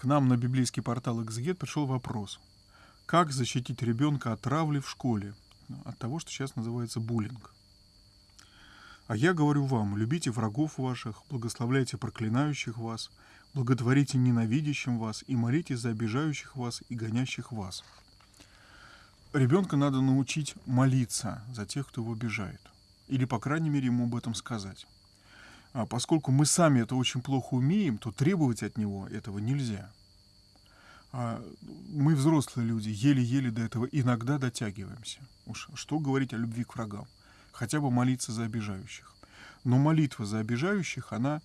к нам на библейский портал «Экзегет» пришел вопрос. Как защитить ребенка от травли в школе? От того, что сейчас называется буллинг. А я говорю вам, любите врагов ваших, благословляйте проклинающих вас, благотворите ненавидящим вас и молитесь за обижающих вас и гонящих вас. Ребенка надо научить молиться за тех, кто его обижает. Или, по крайней мере, ему об этом сказать. А поскольку мы сами это очень плохо умеем, то требовать от него этого нельзя. А мы, взрослые люди, еле-еле до этого иногда дотягиваемся. Уж что говорить о любви к врагам? Хотя бы молиться за обижающих. Но молитва за обижающих, она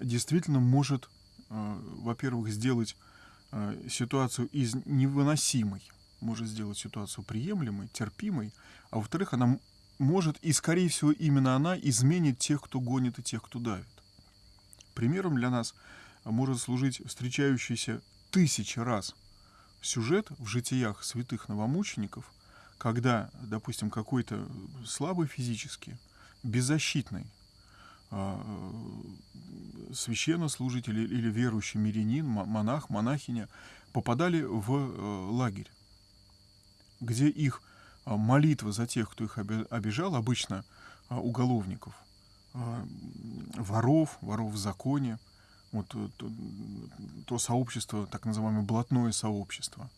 действительно может, э, во-первых, сделать э, ситуацию из невыносимой, может сделать ситуацию приемлемой, терпимой, а во-вторых, она может, и скорее всего именно она изменит тех, кто гонит и тех, кто давит. Примером для нас может служить встречающийся тысячи раз сюжет в житиях святых новомучеников, когда, допустим, какой-то слабый физически, беззащитный э, священнослужитель или верующий мирянин, монах, монахиня попадали в э, лагерь, где их а, молитва за тех, кто их обижал, обычно а, уголовников, а, воров, воров в законе, вот то, то сообщество, так называемое блатное сообщество.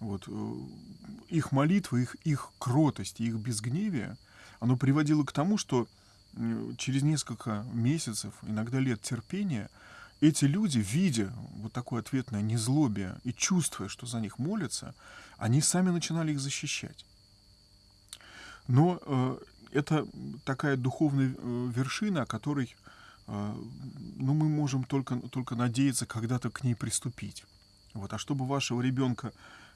Вот, э, их молитва, их, их кротость, их безгневие, оно приводило к тому, что через несколько месяцев, иногда лет терпения, эти люди, видя вот такое ответное незлобие и чувствуя, что за них молятся, они сами начинали их защищать. Но э, это такая духовная э, вершина, о которой э, ну, мы можем только, только надеяться когда-то к ней приступить. Вот. А чтобы вашего ребенка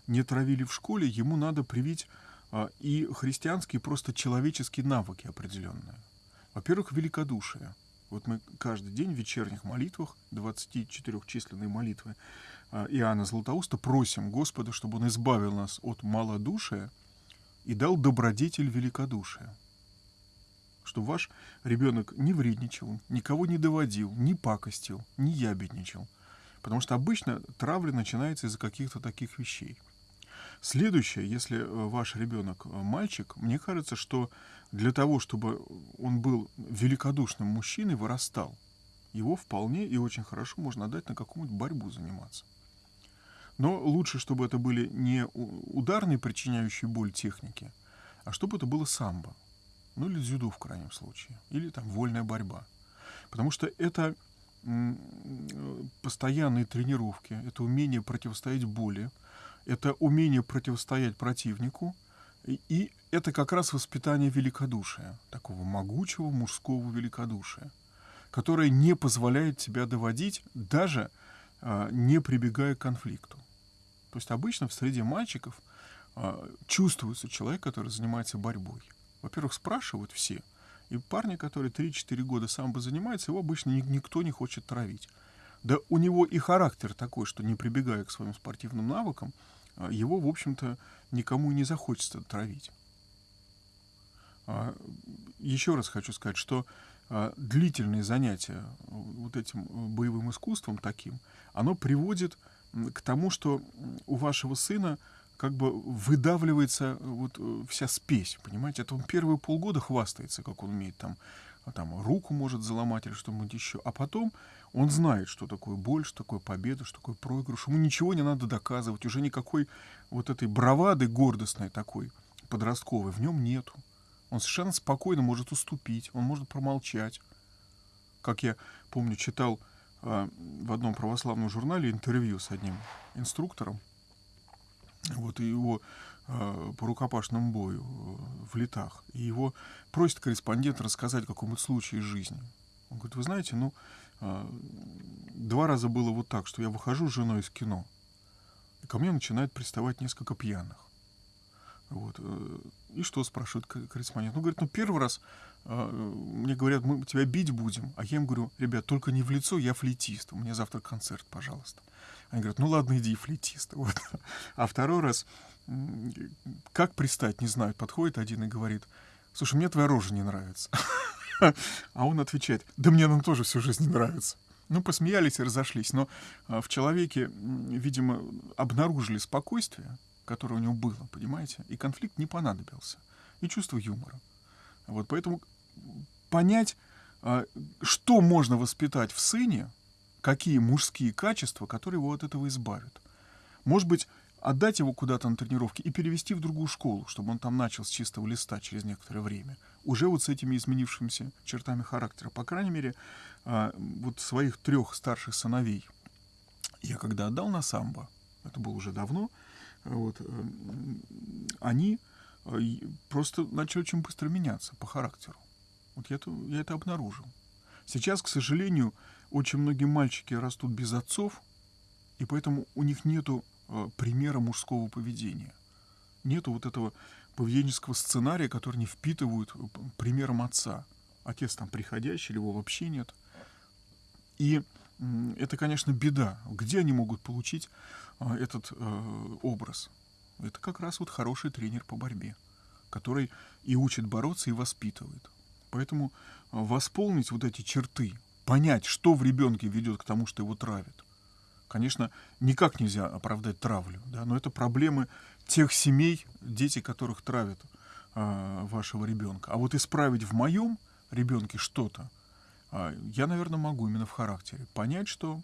не травили в школе, ему надо привить э, и христианские, просто человеческие навыки определенные. Во-первых, великодушие. Вот мы каждый день в вечерних молитвах, 24-численные молитвы э, Иоанна Златоуста, просим Господа, чтобы Он избавил нас от малодушия, и дал добродетель великодушия. Что ваш ребенок не вредничал, никого не доводил, не пакостил, не ябедничал. Потому что обычно травля начинается из-за каких-то таких вещей. Следующее, если э, ваш ребенок э, мальчик, мне кажется, что для того, чтобы он был великодушным мужчиной, вырастал, его вполне и очень хорошо можно отдать на какую-нибудь борьбу заниматься. Но лучше, чтобы это были не ударные, причиняющие боль техники, а чтобы это было самбо. Ну или дзюдо в крайнем случае. Или там вольная борьба. Потому что это постоянные тренировки, это умение противостоять боли, это умение противостоять противнику, и, это как раз воспитание великодушия, такого могучего мужского великодушия, которое не позволяет тебя доводить, даже а, не прибегая к конфликту. То есть обычно в среде мальчиков э, чувствуется человек, который занимается борьбой. Во-первых, спрашивают все. И парни, который 3-4 года сам бы занимается, его обычно ни, никто не хочет травить. Да у него и характер такой, что не прибегая к своим спортивным навыкам, э, его, в общем-то, никому и не захочется травить. А, еще раз хочу сказать, что а, длительные занятия вот этим боевым искусством таким, оно приводит тому, что у вашего сына как бы выдавливается вот э, вся спесь, понимаете? Это он первые полгода хвастается, как он умеет там, а там руку может заломать или что-нибудь еще, а потом он знает, что такое боль, что такое победа, что такое проигрыш. Ему ничего не надо доказывать, уже никакой вот этой бравады гордостной такой подростковой в нем нету. Он совершенно спокойно может уступить, он может промолчать. Как я помню, читал в одном православном журнале интервью с одним инструктором. Вот и его э, по рукопашному бою э, в летах. И его просит корреспондент рассказать какой-нибудь случай из жизни. Он говорит, вы знаете, ну, э, два раза было вот так, что я выхожу с женой из кино, и ко мне начинает приставать несколько пьяных. Вот. Э, и что, спрашивает корреспондент? Ну, говорит, ну, первый раз мне говорят, мы тебя бить будем. А я им говорю, ребят, только не в лицо, я флейтист. У меня завтра концерт, пожалуйста. Они говорят, ну ладно, иди, флейтист. Вот. А второй раз, как пристать, не знаю, подходит один и говорит, слушай, мне твоя рожа не нравится. А он отвечает, да мне она тоже всю жизнь не нравится. Ну, посмеялись и разошлись. Но а, в человеке, видимо, обнаружили спокойствие, которое у него было, понимаете? И конфликт не понадобился. И чувство юмора. Вот поэтому понять, а, что можно воспитать в сыне, какие мужские качества, которые его от этого избавят. Может быть, отдать его куда-то на тренировки и перевести в другую школу, чтобы он там начал с чистого листа через некоторое время. Уже вот с этими изменившимися чертами характера. По крайней мере, а, вот своих трех старших сыновей я когда отдал на самбо, это было уже давно, вот, э, они просто начали очень быстро меняться по характеру. Вот я это, я это обнаружил. Сейчас, к сожалению, очень многие мальчики растут без отцов, и поэтому у них нету э, примера мужского поведения. Нету вот этого поведенческого сценария, который не впитывают э, примером отца. Отец там приходящий, его вообще нет. И э, это, конечно, беда. Где они могут получить э, этот образ? Это как раз вот хороший тренер по борьбе, который и учит бороться, и воспитывает. Поэтому э, восполнить вот эти черты, понять, что в ребенке ведет к тому, что его травят. Конечно, никак нельзя оправдать травлю, да, но это проблемы тех семей, дети которых травят э, вашего ребенка. А вот исправить в моем ребенке что-то, э, я, наверное, могу именно в характере. Понять, что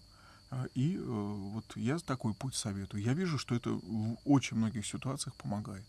и э, вот я такой путь советую. Я вижу, что это в очень многих ситуациях помогает.